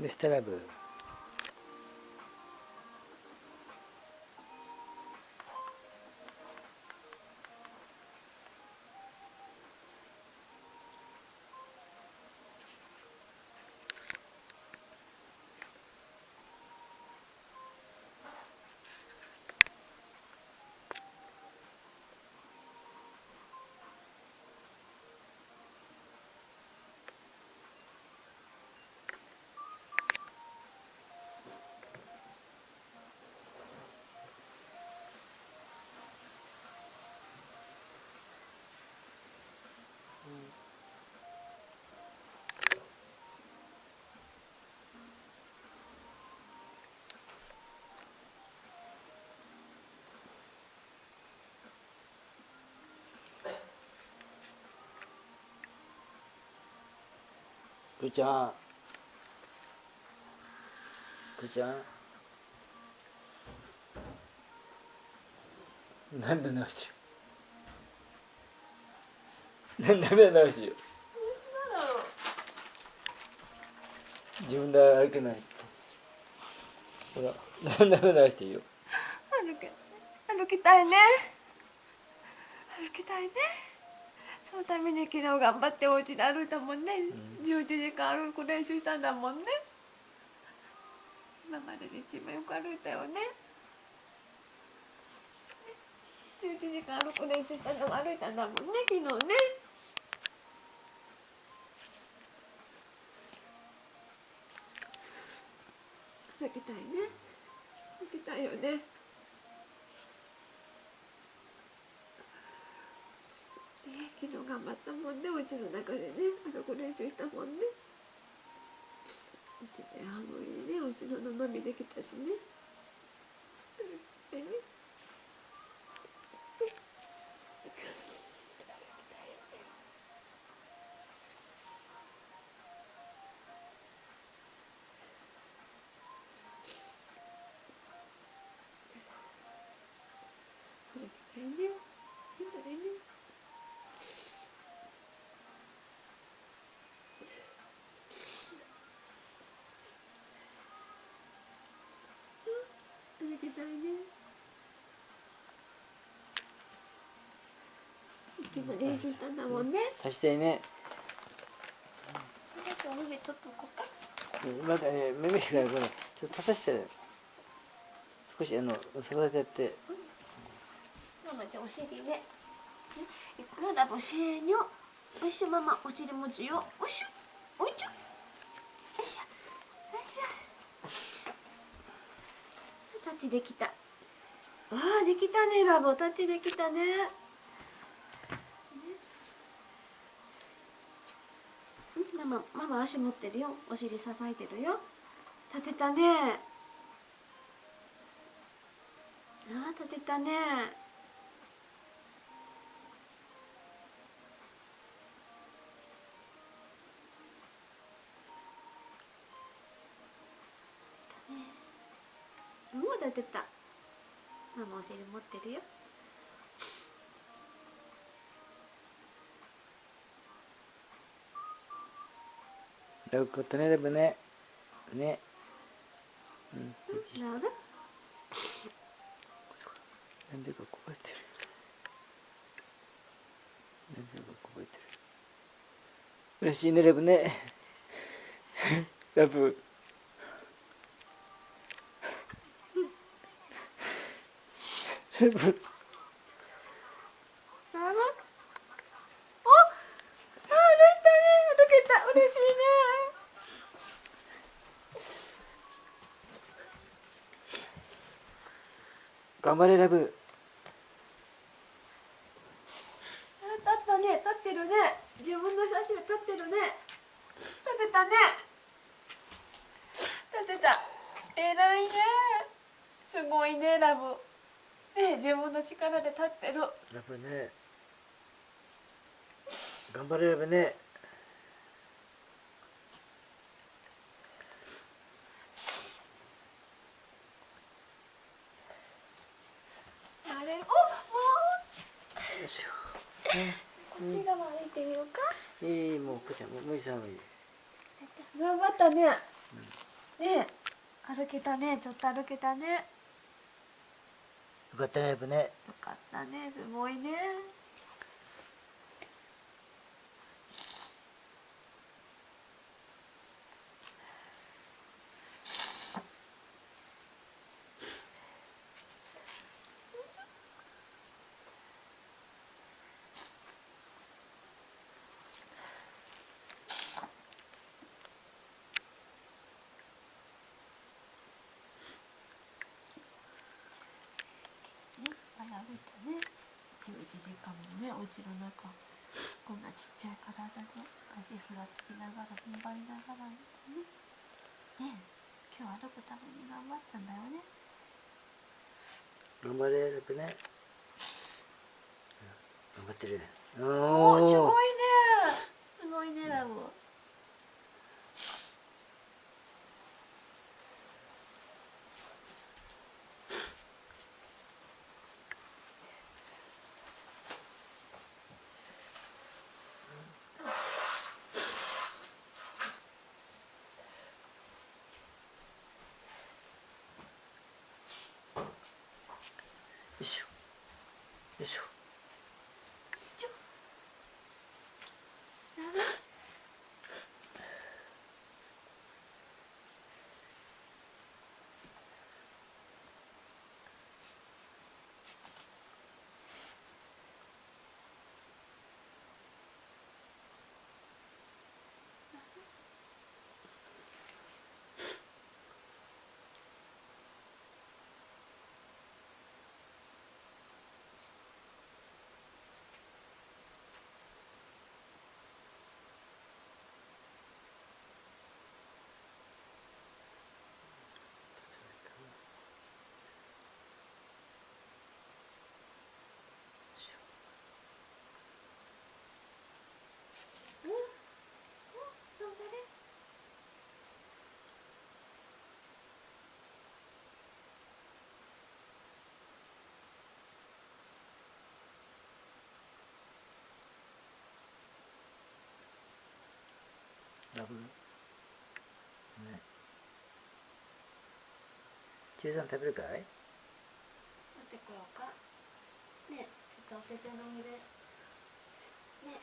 ベステラブくーちゃん。くーちゃん。涙流してる？涙流してる？よ自分で歩けないって。ほら涙流してるよ？歩け歩きたいね。歩きたいね。昨日頑張ってお家で歩いたもんね、うん、11時間歩く練習したんだもんね今までで一番よく歩いたよね11時間歩く練習したのも歩いたんだもんね昨日ね歩きたいね歩きたいよね昨日頑張ちの中でねあそこ練習したもんね。1年半ぶりにねお城の飲みできたしねきたいね今練習したん。だもんね足してね。お目取っとこうかまだね目目がこれちょっと足さして少しあの育てて。ママじゃお尻ね。いくらだぼせーにょおいしょママお尻持つよ。おいしょ。おいしょ。よいしょよいしょタッチできた。ああできたねラボ。タッチできたねママママ足持ってるよ。お尻支えてるよ。立てたね。ああ立てたね。もう立てた。ママお尻持ってるよ。よくとねればね。ね。うん。なんで？かこぼれてる。なんでかこぼれてる。嬉しいねレブね。ラブ。レブ頑張れラブ。立ったね。立ってるね。自分の写真立ってるね。立てたね。立てた。偉いね。すごいねラブ。ね自分の力で立ってる。ラブね。頑張れラブねしょう、ね、こっち側歩いてみようか。いいもうこちゃんもう寒い頑張った。ね、うんね。歩けたね。ちょっと歩けたね。よかったねラブね。よかったね。すごいねね、歩いたね11時間もねお家の中こんなちっちゃい体で足ふらつきながら踏ん張りながらね。ね今日歩くために頑張ったんだよね。頑張れラブね。頑張ってるおすおごいねすごいねラブよいしょ。よいしょ。ダブ、ね、中さん食べるかい？ってこようか。ねちょっとお手て飲んで。ね。